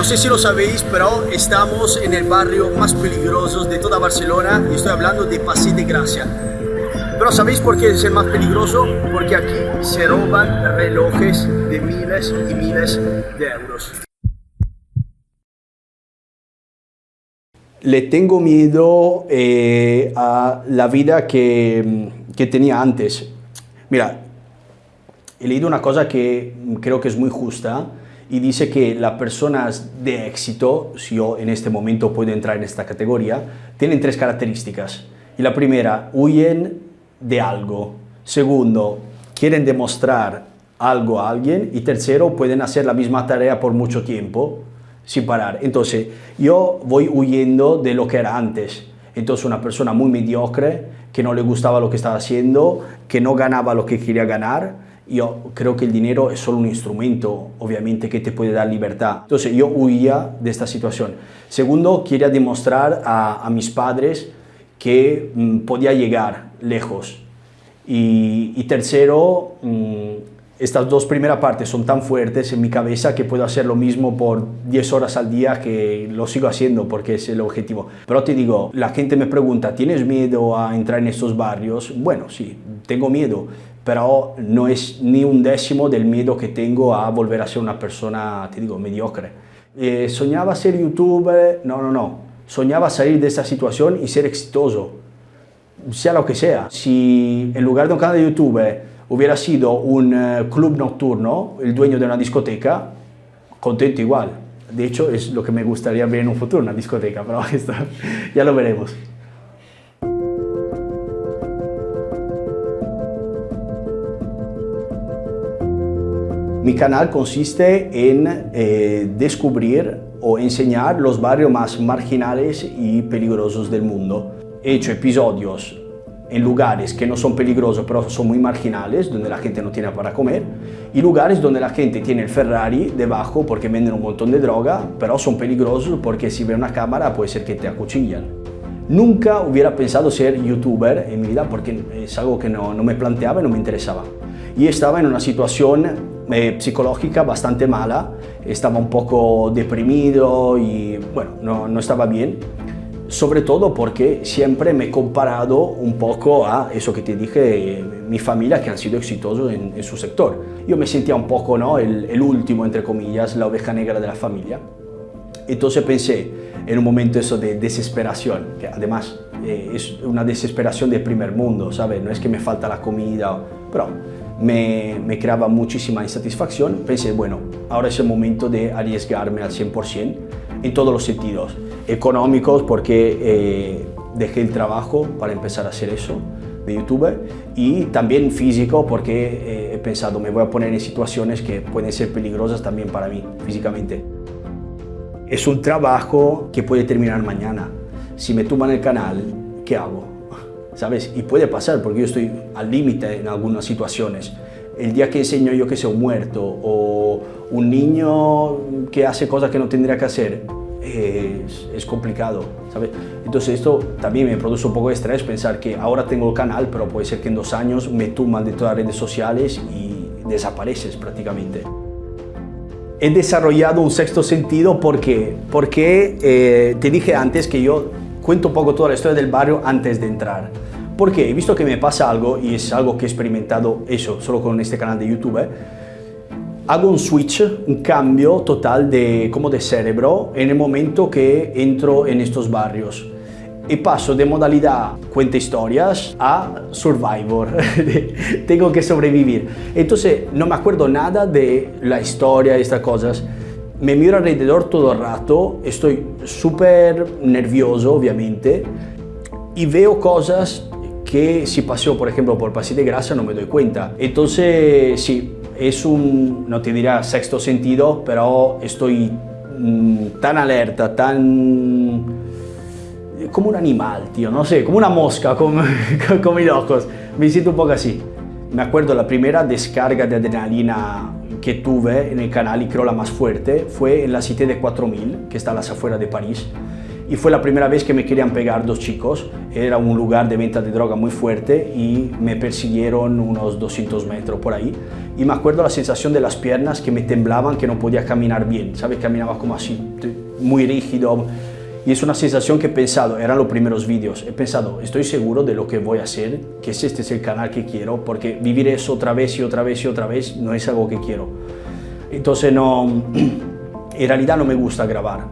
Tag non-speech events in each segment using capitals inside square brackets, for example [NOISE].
No sé si lo sabéis, pero estamos en el barrio más peligroso de toda Barcelona y estoy hablando de Paseo de Gracia. Pero ¿sabéis por qué es el más peligroso? Porque aquí se roban relojes de miles y miles de euros. Le tengo miedo eh, a la vida que, que tenía antes. Mira, he leído una cosa que creo que es muy justa y dice que las personas de éxito, si yo en este momento puedo entrar en esta categoría, tienen tres características. Y la primera, huyen de algo. Segundo, quieren demostrar algo a alguien. Y tercero, pueden hacer la misma tarea por mucho tiempo sin parar. Entonces, yo voy huyendo de lo que era antes. Entonces, una persona muy mediocre, que no le gustaba lo que estaba haciendo, que no ganaba lo que quería ganar, yo creo que el dinero es solo un instrumento, obviamente, que te puede dar libertad. Entonces yo huía de esta situación. Segundo, quería demostrar a, mis padres que mm, podía llegar lejos. Y, tercero, mm, estas dos primeras partes son tan fuertes en mi cabeza que puedo hacer lo mismo por 10 horas al día que lo sigo haciendo porque es el objetivo. Pero te digo, la gente me pregunta, ¿tienes miedo a entrar en estos barrios? Bueno, sí, tengo miedo, pero no es ni un décimo del miedo que tengo a volver a ser una persona, te digo, mediocre. Eh, ¿Soñaba ser youtuber? No, no, no. Soñaba salir de esa situación y ser exitoso, sea lo que sea. Si en lugar de un canal de YouTube hubiera sido un eh, club nocturno, el dueño de una discoteca, contento igual. De hecho, es lo que me gustaría ver en un futuro, una discoteca, pero [LAUGHS] esto ya lo veremos. Mi canal consiste en eh, descubrir o enseñar los barrios más marginales y peligrosos del mundo. He hecho episodios en lugares que no son peligrosos pero son muy marginales, donde la gente no tiene para comer, y lugares donde la gente tiene el Ferrari debajo porque venden un montón de droga, pero son peligrosos porque si ve una cámara puede ser que te acuchillan. Nunca hubiera pensado ser youtuber en mi vida porque es algo que no, no me planteaba y no me interesaba. Y estaba en una situación eh, psicológica bastante mala, estaba un poco deprimido y bueno, no, no estaba bien. Sobre todo porque siempre me he comparado un poco a eso que te dije, mi familia que han sido exitosos en, su sector. Yo me sentía un poco ¿no? el, el último, entre comillas, la oveja negra de la familia. Entonces pensé, en un momento eso de desesperación, que además eh, es una desesperación de primer mundo, ¿sabes? No es que me falta la comida, pero me, creaba muchísima insatisfacción, pensé, bueno, ahora es el momento de arriesgarme al 100% en todos los sentidos. Económicos, porque eh, dejé el trabajo para empezar a hacer eso de YouTube y también físico porque eh, he pensado me voy a poner en situaciones que pueden ser peligrosas también para mí físicamente. Es un trabajo que puede terminar mañana. Si me tumban el canal, ¿qué hago? ¿Sabes? Y puede pasar porque yo estoy al límite en algunas situaciones. El día que enseño yo que sea un muerto o un niño que hace cosas que no tendría que hacer, es, es, complicado, ¿sabes? Entonces esto también me produce un poco de estrés pensar que ahora tengo el canal, pero puede ser que en dos años me tuman de todas las redes sociales y desapareces prácticamente. He desarrollado un sexto sentido porque, porque eh, te dije antes que yo cuento un poco toda la historia del barrio antes de entrar. Porque he visto que me pasa algo, y es algo que he experimentado eso solo con este canal de YouTube, ¿eh? hago un switch, un cambio total de, como de cerebro en el momento que entro en estos barrios. Y paso de modalidad cuenta historias a survivor. [LAUGHS] Tengo que sobrevivir. Entonces no me acuerdo nada de la historia y estas cosas. Me miro alrededor todo el rato, estoy súper nervioso obviamente y veo cosas que si paseo, por ejemplo, por Paseo de Grasa no me doy cuenta. Entonces, sí, es un, no te dirá sexto sentido, pero estoy mm, tan alerta, tan... como un animal, tío, no sé, como una mosca, como, [LAUGHS] como mis ojos. Me siento un poco así. Me acuerdo la primera descarga de adrenalina que tuve en el canal y creo la más fuerte fue en la Cité de 4000, que está a las afueras de París y fue la primera vez que me querían pegar dos chicos. Era un lugar de venta de droga muy fuerte y me persiguieron unos 200 metros por ahí. Y me acuerdo la sensación de las piernas que me temblaban, que no podía caminar bien, ¿sabes? Caminaba como así, muy rígido. Y es una sensación que he pensado, eran los primeros vídeos, he pensado, estoy seguro de lo que voy a hacer, que este es el canal que quiero, porque vivir eso otra vez y otra vez y otra vez no es algo que quiero. Entonces no, en realidad no me gusta grabar,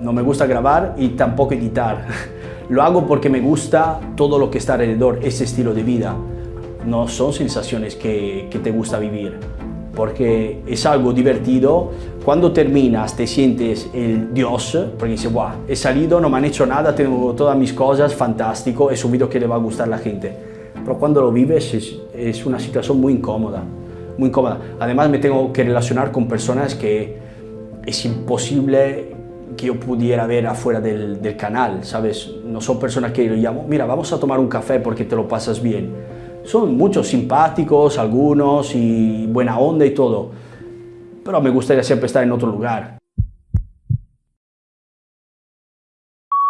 no me gusta grabar y tampoco editar. [LAUGHS] Lo hago porque me gusta todo lo que está alrededor, ese estilo de vida. No son sensaciones que, te gusta vivir, porque es algo divertido. Cuando terminas te sientes el dios, porque dices, wow, he salido, no me han hecho nada, tengo todas mis cosas, fantástico, es un video que le va a gustar a la gente. Pero cuando lo vives es, es una situación muy incómoda, muy incómoda. Además me tengo que relacionar con personas que es imposible que yo pudiera ver afuera del, del, canal, ¿sabes? No son personas que yo llamo, mira, vamos a tomar un café porque te lo pasas bien. Son muchos simpáticos, algunos, y buena onda y todo. Pero me gustaría siempre estar en otro lugar.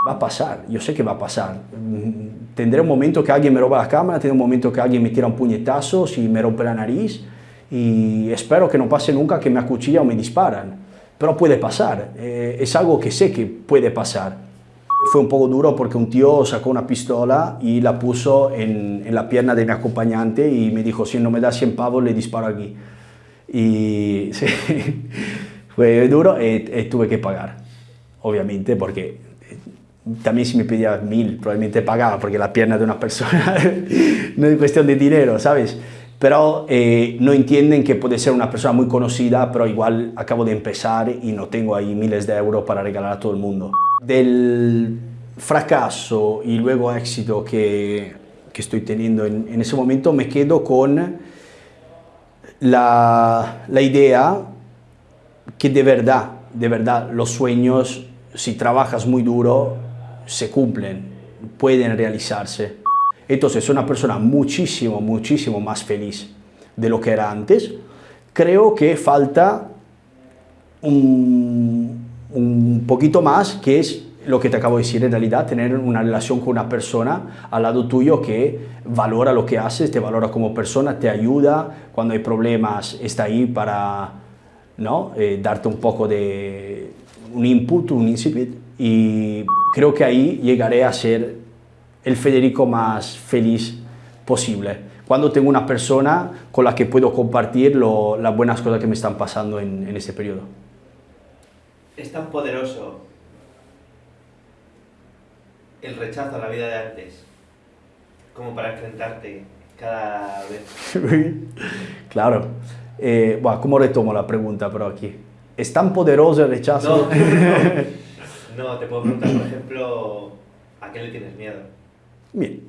Va a pasar, yo sé que va a pasar. Tendré un momento que alguien me roba la cámara, tendré un momento que alguien me tira un puñetazo, si me rompe la nariz, y espero que no pase nunca que me acuchilla o me disparan pero puede pasar, eh, es algo que sé que puede pasar. Fue un poco duro porque un tío sacó una pistola y la puso en, en, la pierna de mi acompañante y me dijo, si no me da 100 pavos le disparo aquí. Y [LAUGHS] sí, fue duro y, y, tuve que pagar, obviamente, porque también si me pedía mil probablemente pagaba, porque la pierna de una persona [LAUGHS] no es cuestión de dinero, ¿sabes? pero eh, no entienden que puede ser una persona muy conocida, pero igual acabo de empezar y no tengo ahí miles de euros para regalar a todo el mundo. Del fracaso y luego éxito que, que estoy teniendo en, en, ese momento, me quedo con la, la idea que de verdad, de verdad, los sueños, si trabajas muy duro, se cumplen, pueden realizarse. Entonces soy una persona muchísimo, muchísimo más feliz de lo que era antes. Creo que falta un, un poquito más, que es lo que te acabo de decir en realidad, tener una relación con una persona al lado tuyo que valora lo que haces, te valora como persona, te ayuda, cuando hay problemas está ahí para ¿no? Eh, darte un poco de un input, un incipit y creo que ahí llegaré a ser el Federico más feliz posible. Cuando tengo una persona con la que puedo compartir lo, las buenas cosas que me están pasando en, en este periodo. Es tan poderoso el rechazo a la vida de antes como para enfrentarte cada vez. [LAUGHS] claro. Eh, bueno, ¿Cómo retomo la pregunta pero aquí? ¿Es tan poderoso el rechazo? No, no, [LAUGHS] no te puedo preguntar, por ejemplo, ¿a qué le tienes miedo? Bien,